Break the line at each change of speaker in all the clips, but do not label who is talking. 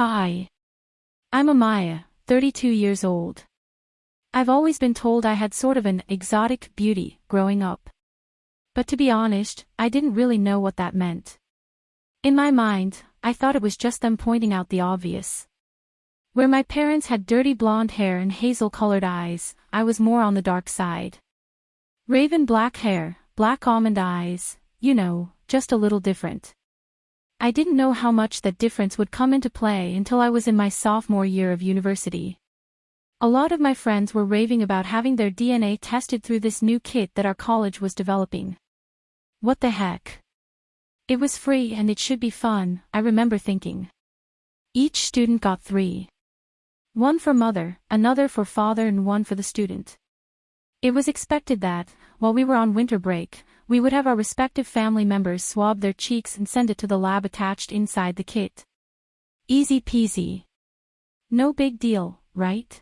Hi. I'm Amaya, 32 years old. I've always been told I had sort of an exotic beauty growing up. But to be honest, I didn't really know what that meant. In my mind, I thought it was just them pointing out the obvious. Where my parents had dirty blonde hair and hazel-colored eyes, I was more on the dark side. Raven black hair, black almond eyes, you know, just a little different. I didn't know how much that difference would come into play until I was in my sophomore year of university. A lot of my friends were raving about having their DNA tested through this new kit that our college was developing. What the heck? It was free and it should be fun, I remember thinking. Each student got three. One for mother, another for father and one for the student. It was expected that, while we were on winter break, we would have our respective family members swab their cheeks and send it to the lab attached inside the kit. Easy peasy. No big deal, right?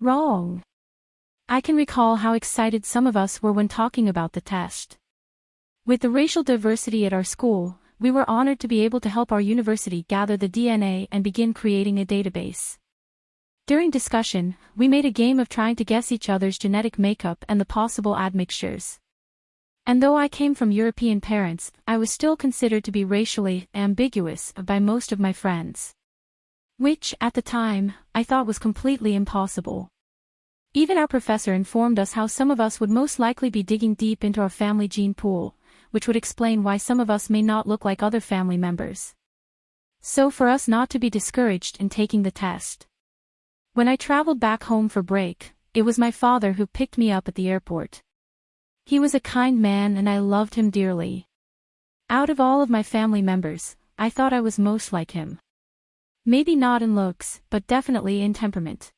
Wrong. I can recall how excited some of us were when talking about the test. With the racial diversity at our school, we were honored to be able to help our university gather the DNA and begin creating a database. During discussion, we made a game of trying to guess each other's genetic makeup and the possible admixtures. And though I came from European parents, I was still considered to be racially ambiguous by most of my friends. Which, at the time, I thought was completely impossible. Even our professor informed us how some of us would most likely be digging deep into our family gene pool, which would explain why some of us may not look like other family members. So for us not to be discouraged in taking the test. When I traveled back home for break, it was my father who picked me up at the airport. He was a kind man and I loved him dearly. Out of all of my family members, I thought I was most like him. Maybe not in looks, but definitely in temperament.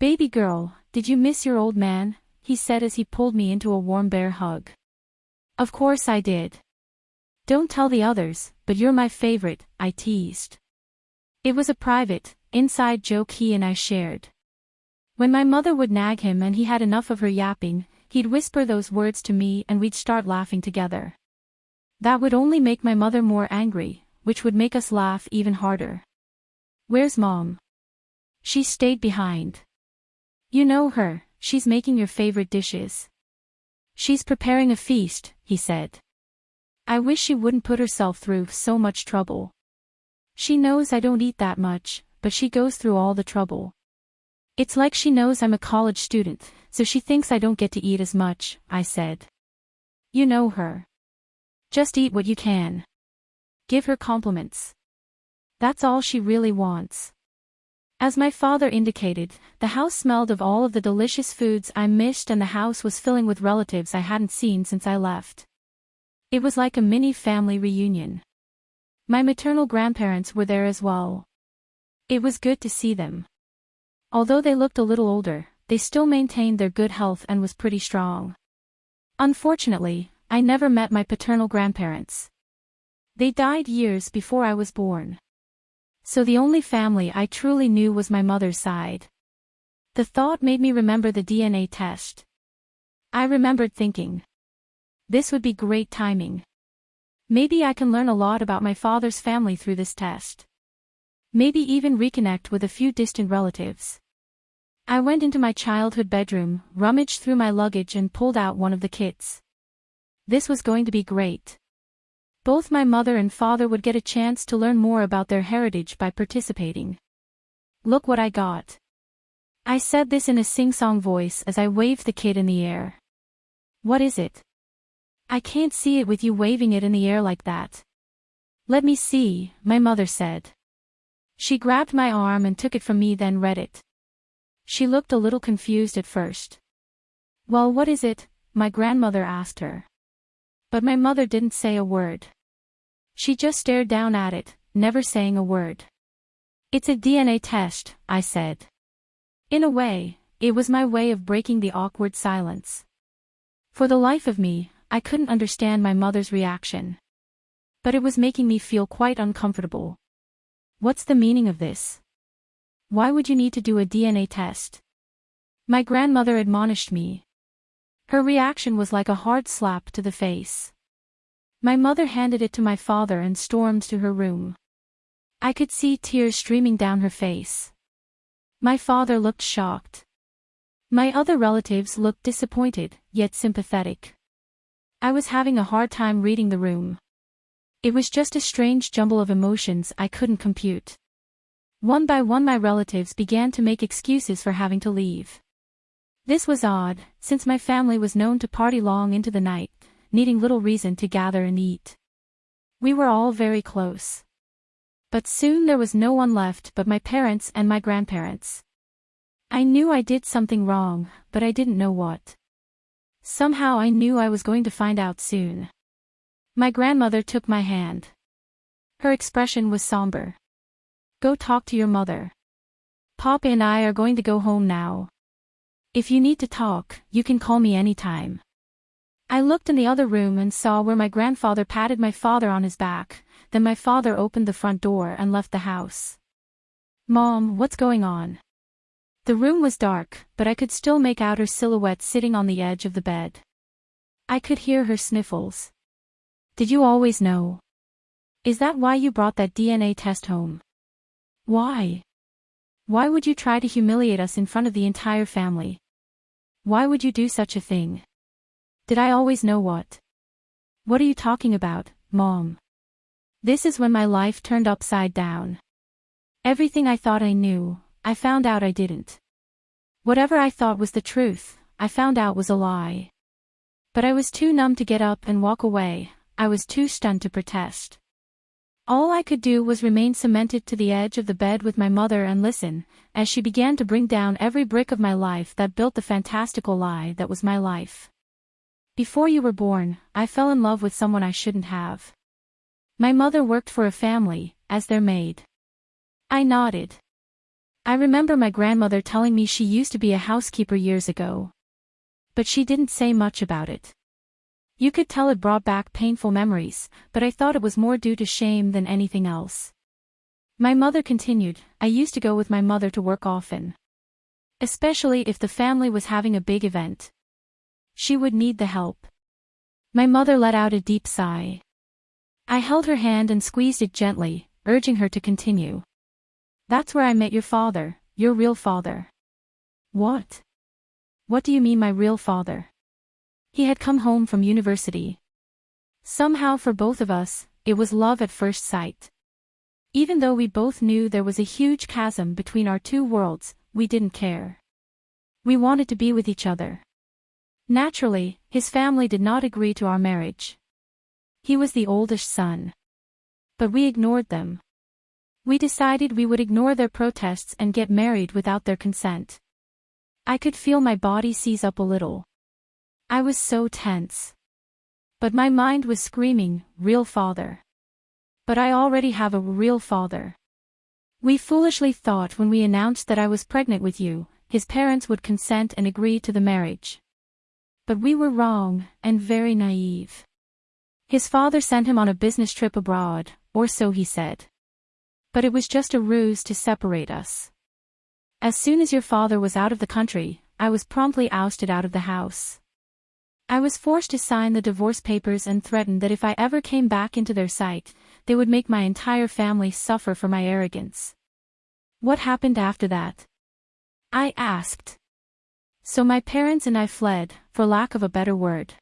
Baby girl, did you miss your old man? he said as he pulled me into a warm bear hug. Of course I did. Don't tell the others, but you're my favorite, I teased. It was a private, inside joke he and I shared. When my mother would nag him and he had enough of her yapping, He'd whisper those words to me and we'd start laughing together. That would only make my mother more angry, which would make us laugh even harder. Where's mom? She stayed behind. You know her, she's making your favorite dishes. She's preparing a feast, he said. I wish she wouldn't put herself through so much trouble. She knows I don't eat that much, but she goes through all the trouble. It's like she knows I'm a college student, so she thinks I don't get to eat as much, I said. You know her. Just eat what you can. Give her compliments. That's all she really wants. As my father indicated, the house smelled of all of the delicious foods I missed and the house was filling with relatives I hadn't seen since I left. It was like a mini family reunion. My maternal grandparents were there as well. It was good to see them. Although they looked a little older, they still maintained their good health and was pretty strong. Unfortunately, I never met my paternal grandparents. They died years before I was born. So the only family I truly knew was my mother's side. The thought made me remember the DNA test. I remembered thinking. This would be great timing. Maybe I can learn a lot about my father's family through this test. Maybe even reconnect with a few distant relatives. I went into my childhood bedroom, rummaged through my luggage and pulled out one of the kits. This was going to be great. Both my mother and father would get a chance to learn more about their heritage by participating. Look what I got. I said this in a sing-song voice as I waved the kit in the air. What is it? I can't see it with you waving it in the air like that. Let me see, my mother said. She grabbed my arm and took it from me then read it. She looked a little confused at first. Well what is it, my grandmother asked her. But my mother didn't say a word. She just stared down at it, never saying a word. It's a DNA test, I said. In a way, it was my way of breaking the awkward silence. For the life of me, I couldn't understand my mother's reaction. But it was making me feel quite uncomfortable. What's the meaning of this? Why would you need to do a DNA test? My grandmother admonished me. Her reaction was like a hard slap to the face. My mother handed it to my father and stormed to her room. I could see tears streaming down her face. My father looked shocked. My other relatives looked disappointed, yet sympathetic. I was having a hard time reading the room. It was just a strange jumble of emotions I couldn't compute. One by one my relatives began to make excuses for having to leave. This was odd, since my family was known to party long into the night, needing little reason to gather and eat. We were all very close. But soon there was no one left but my parents and my grandparents. I knew I did something wrong, but I didn't know what. Somehow I knew I was going to find out soon. My grandmother took my hand. Her expression was somber. Go talk to your mother. Papa and I are going to go home now. If you need to talk, you can call me anytime. I looked in the other room and saw where my grandfather patted my father on his back, then my father opened the front door and left the house. Mom, what's going on? The room was dark, but I could still make out her silhouette sitting on the edge of the bed. I could hear her sniffles. Did you always know? Is that why you brought that DNA test home? Why? Why would you try to humiliate us in front of the entire family? Why would you do such a thing? Did I always know what? What are you talking about, Mom? This is when my life turned upside down. Everything I thought I knew, I found out I didn't. Whatever I thought was the truth, I found out was a lie. But I was too numb to get up and walk away, I was too stunned to protest. All I could do was remain cemented to the edge of the bed with my mother and listen, as she began to bring down every brick of my life that built the fantastical lie that was my life. Before you were born, I fell in love with someone I shouldn't have. My mother worked for a family, as their maid. I nodded. I remember my grandmother telling me she used to be a housekeeper years ago. But she didn't say much about it. You could tell it brought back painful memories, but I thought it was more due to shame than anything else. My mother continued, I used to go with my mother to work often. Especially if the family was having a big event. She would need the help. My mother let out a deep sigh. I held her hand and squeezed it gently, urging her to continue. That's where I met your father, your real father. What? What do you mean my real father? He had come home from university. Somehow for both of us, it was love at first sight. Even though we both knew there was a huge chasm between our two worlds, we didn't care. We wanted to be with each other. Naturally, his family did not agree to our marriage. He was the oldest son. But we ignored them. We decided we would ignore their protests and get married without their consent. I could feel my body seize up a little. I was so tense. But my mind was screaming, real father. But I already have a real father. We foolishly thought when we announced that I was pregnant with you, his parents would consent and agree to the marriage. But we were wrong, and very naive. His father sent him on a business trip abroad, or so he said. But it was just a ruse to separate us. As soon as your father was out of the country, I was promptly ousted out of the house. I was forced to sign the divorce papers and threatened that if I ever came back into their sight, they would make my entire family suffer for my arrogance. What happened after that? I asked. So my parents and I fled, for lack of a better word.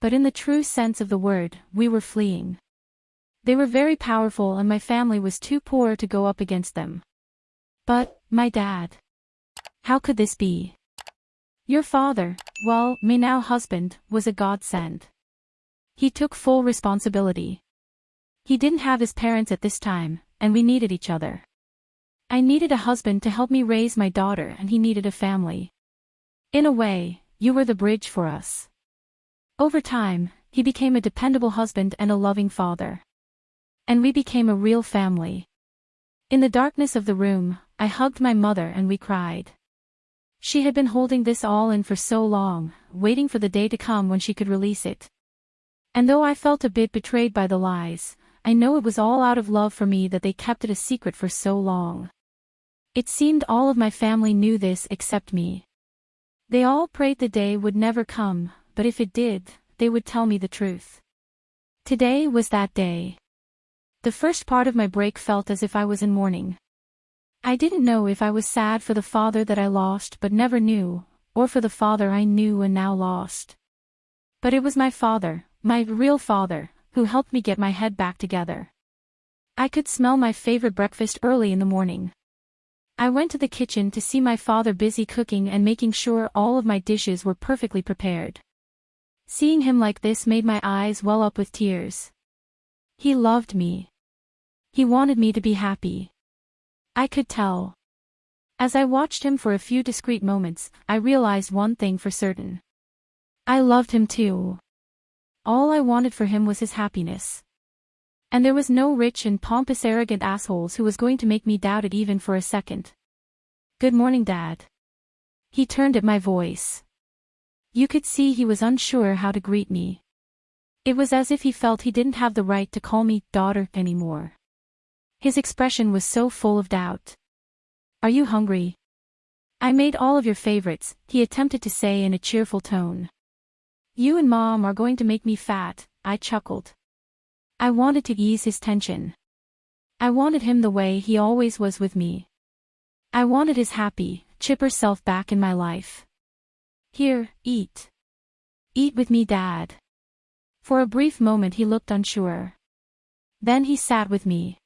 But in the true sense of the word, we were fleeing. They were very powerful and my family was too poor to go up against them. But, my dad. How could this be? Your father, well, my now husband, was a godsend. He took full responsibility. He didn't have his parents at this time, and we needed each other. I needed a husband to help me raise my daughter and he needed a family. In a way, you were the bridge for us. Over time, he became a dependable husband and a loving father. And we became a real family. In the darkness of the room, I hugged my mother and we cried. She had been holding this all in for so long, waiting for the day to come when she could release it. And though I felt a bit betrayed by the lies, I know it was all out of love for me that they kept it a secret for so long. It seemed all of my family knew this except me. They all prayed the day would never come, but if it did, they would tell me the truth. Today was that day. The first part of my break felt as if I was in mourning. I didn't know if I was sad for the father that I lost but never knew, or for the father I knew and now lost. But it was my father, my real father, who helped me get my head back together. I could smell my favorite breakfast early in the morning. I went to the kitchen to see my father busy cooking and making sure all of my dishes were perfectly prepared. Seeing him like this made my eyes well up with tears. He loved me. He wanted me to be happy. I could tell. As I watched him for a few discreet moments, I realized one thing for certain. I loved him too. All I wanted for him was his happiness. And there was no rich and pompous arrogant assholes who was going to make me doubt it even for a second. Good morning, Dad. He turned at my voice. You could see he was unsure how to greet me. It was as if he felt he didn't have the right to call me daughter anymore. His expression was so full of doubt. Are you hungry? I made all of your favorites, he attempted to say in a cheerful tone. You and Mom are going to make me fat, I chuckled. I wanted to ease his tension. I wanted him the way he always was with me. I wanted his happy, chipper self back in my life. Here, eat. Eat with me, Dad. For a brief moment he looked unsure. Then he sat with me.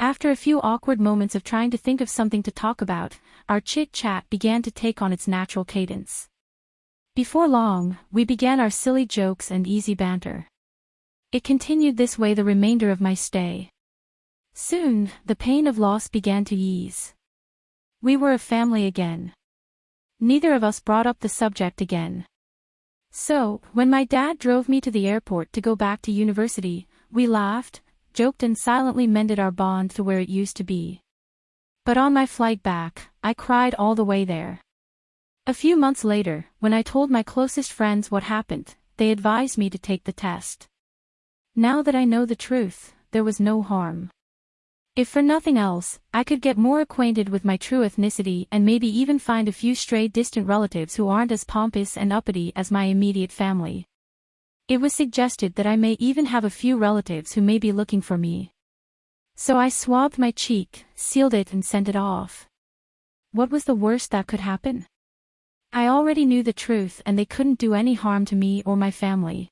After a few awkward moments of trying to think of something to talk about, our chit-chat began to take on its natural cadence. Before long, we began our silly jokes and easy banter. It continued this way the remainder of my stay. Soon, the pain of loss began to ease. We were a family again. Neither of us brought up the subject again. So, when my dad drove me to the airport to go back to university, we laughed, joked and silently mended our bond to where it used to be. But on my flight back, I cried all the way there. A few months later, when I told my closest friends what happened, they advised me to take the test. Now that I know the truth, there was no harm. If for nothing else, I could get more acquainted with my true ethnicity and maybe even find a few stray distant relatives who aren't as pompous and uppity as my immediate family. It was suggested that I may even have a few relatives who may be looking for me. So I swabbed my cheek, sealed it and sent it off. What was the worst that could happen? I already knew the truth and they couldn't do any harm to me or my family.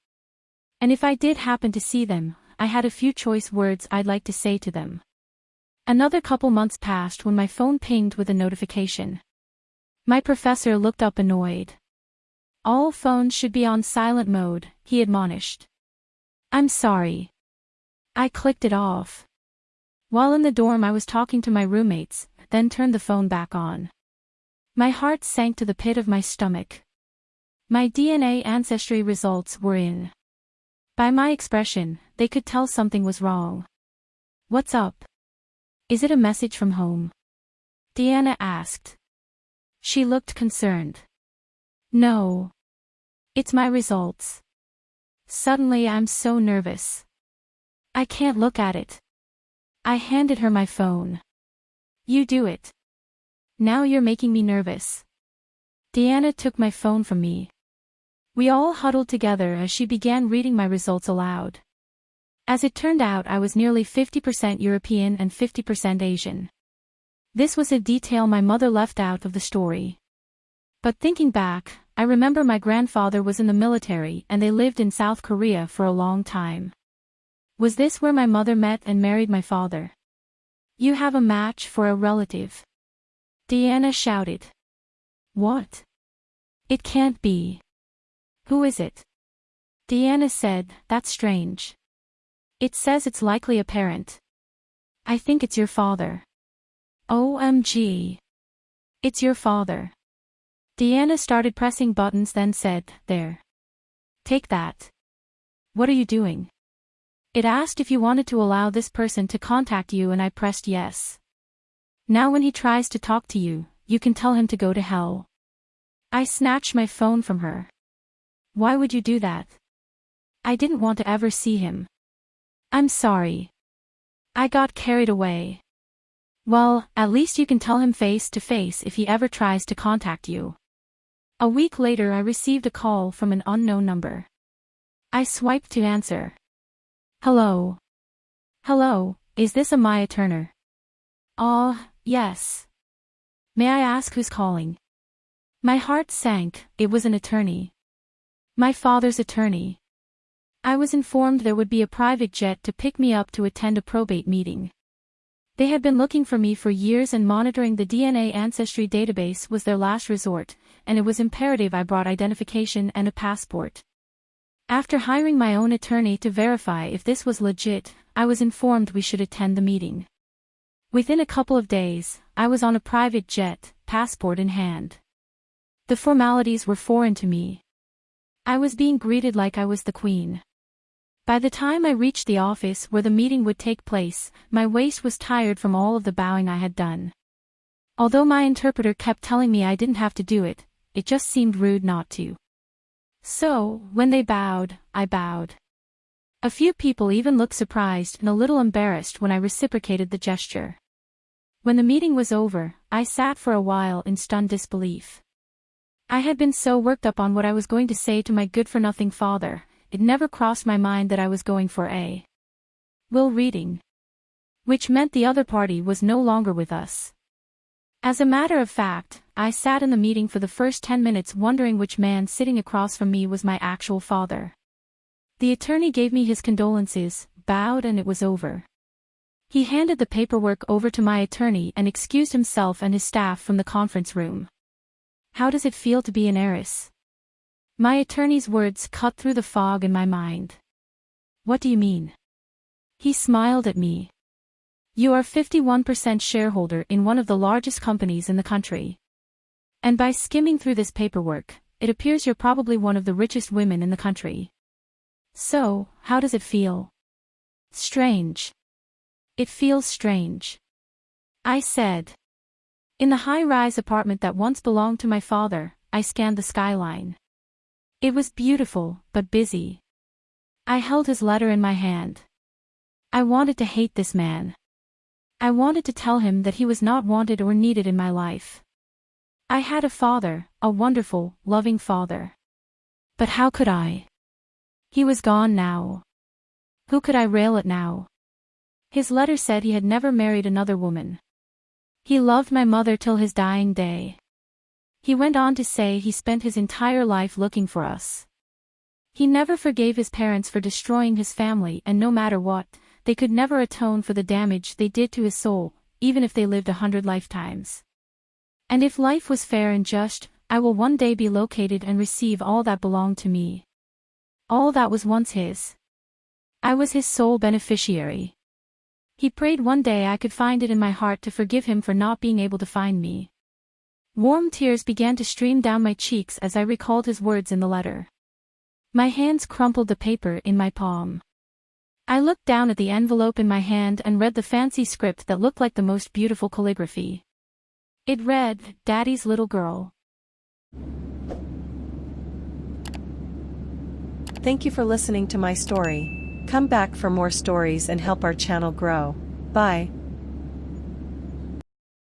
And if I did happen to see them, I had a few choice words I'd like to say to them. Another couple months passed when my phone pinged with a notification. My professor looked up annoyed. All phones should be on silent mode, he admonished. I'm sorry. I clicked it off. While in the dorm I was talking to my roommates, then turned the phone back on. My heart sank to the pit of my stomach. My DNA ancestry results were in. By my expression, they could tell something was wrong. What's up? Is it a message from home? Deanna asked. She looked concerned. No. It's my results. Suddenly I'm so nervous. I can't look at it. I handed her my phone. You do it. Now you're making me nervous. Deanna took my phone from me. We all huddled together as she began reading my results aloud. As it turned out I was nearly 50% European and 50% Asian. This was a detail my mother left out of the story. But thinking back, I remember my grandfather was in the military and they lived in South Korea for a long time. Was this where my mother met and married my father? You have a match for a relative. Deanna shouted. What? It can't be. Who is it? Deanna said, that's strange. It says it's likely a parent. I think it's your father. OMG. It's your father. Deanna started pressing buttons then said, there. Take that. What are you doing? It asked if you wanted to allow this person to contact you and I pressed yes. Now when he tries to talk to you, you can tell him to go to hell. I snatched my phone from her. Why would you do that? I didn't want to ever see him. I'm sorry. I got carried away. Well, at least you can tell him face to face if he ever tries to contact you. A week later I received a call from an unknown number. I swiped to answer. Hello. Hello, is this Amaya Turner? Ah, yes. May I ask who's calling? My heart sank, it was an attorney. My father's attorney. I was informed there would be a private jet to pick me up to attend a probate meeting. They had been looking for me for years and monitoring the DNA ancestry database was their last resort, and it was imperative I brought identification and a passport. After hiring my own attorney to verify if this was legit, I was informed we should attend the meeting. Within a couple of days, I was on a private jet, passport in hand. The formalities were foreign to me. I was being greeted like I was the queen. By the time I reached the office where the meeting would take place, my waist was tired from all of the bowing I had done. Although my interpreter kept telling me I didn't have to do it, it just seemed rude not to. So, when they bowed, I bowed. A few people even looked surprised and a little embarrassed when I reciprocated the gesture. When the meeting was over, I sat for a while in stunned disbelief. I had been so worked up on what I was going to say to my good-for-nothing father, it never crossed my mind that I was going for a will reading. Which meant the other party was no longer with us. As a matter of fact, I sat in the meeting for the first ten minutes wondering which man sitting across from me was my actual father. The attorney gave me his condolences, bowed and it was over. He handed the paperwork over to my attorney and excused himself and his staff from the conference room. How does it feel to be an heiress? My attorney's words cut through the fog in my mind. What do you mean? He smiled at me. You are 51% shareholder in one of the largest companies in the country. And by skimming through this paperwork, it appears you're probably one of the richest women in the country. So, how does it feel? Strange. It feels strange. I said. In the high-rise apartment that once belonged to my father, I scanned the skyline. It was beautiful, but busy. I held his letter in my hand. I wanted to hate this man. I wanted to tell him that he was not wanted or needed in my life. I had a father, a wonderful, loving father. But how could I? He was gone now. Who could I rail at now? His letter said he had never married another woman. He loved my mother till his dying day. He went on to say he spent his entire life looking for us. He never forgave his parents for destroying his family and no matter what, they could never atone for the damage they did to his soul, even if they lived a hundred lifetimes. And if life was fair and just, I will one day be located and receive all that belonged to me. All that was once his. I was his sole beneficiary. He prayed one day I could find it in my heart to forgive him for not being able to find me. Warm tears began to stream down my cheeks as I recalled his words in the letter. My hands crumpled the paper in my palm. I looked down at the envelope in my hand and read the fancy script that looked like the most beautiful calligraphy. It read, Daddy's little girl.
Thank you for listening to my story. Come back for more stories and help our channel grow. Bye.